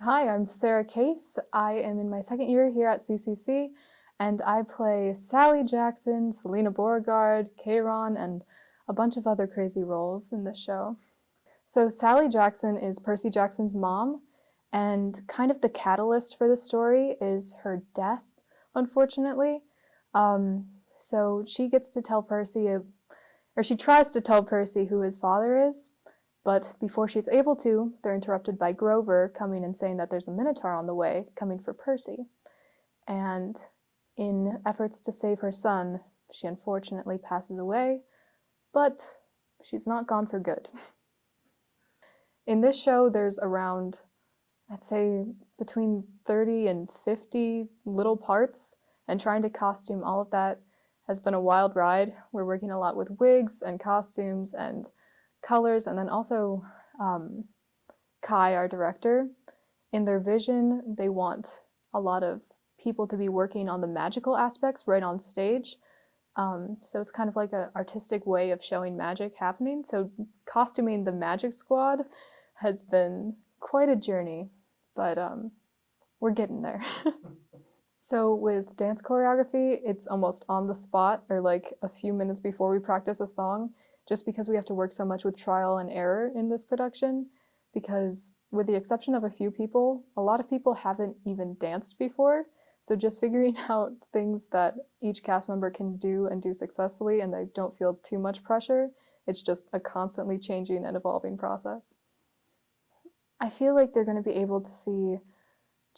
Hi, I'm Sarah Case. I am in my second year here at CCC, and I play Sally Jackson, Silena Beauregard, Chiron, and a bunch of other crazy roles in this show. So Sally Jackson is Percy Jackson's mom, and kind of the catalyst for the story is her death, unfortunately. Um, so she gets to tell Percy, or she tries to tell Percy who his father is, but before she's able to, they're interrupted by Grover coming and saying that there's a Minotaur on the way, coming for Percy. And in efforts to save her son, she unfortunately passes away, but she's not gone for good. In this show, there's around, I'd say, between 30 and 50 little parts, and trying to costume all of that has been a wild ride. We're working a lot with wigs and costumes and colors, and then also um, Kai, our director, in their vision, they want a lot of people to be working on the magical aspects right on stage. Um, so it's kind of like an artistic way of showing magic happening. So costuming the magic squad has been quite a journey, but um, we're getting there. so with dance choreography, it's almost on the spot or like a few minutes before we practice a song just because we have to work so much with trial and error in this production because with the exception of a few people, a lot of people haven't even danced before. So just figuring out things that each cast member can do and do successfully and they don't feel too much pressure, it's just a constantly changing and evolving process. I feel like they're going to be able to see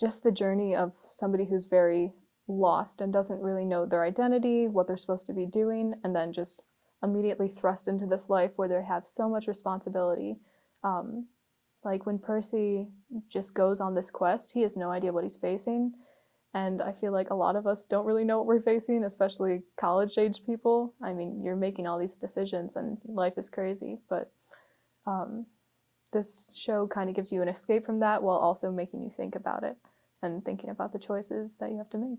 just the journey of somebody who's very lost and doesn't really know their identity, what they're supposed to be doing, and then just immediately thrust into this life where they have so much responsibility. Um, like when Percy just goes on this quest, he has no idea what he's facing. And I feel like a lot of us don't really know what we're facing, especially college-age people. I mean, you're making all these decisions and life is crazy, but um, this show kind of gives you an escape from that while also making you think about it and thinking about the choices that you have to make.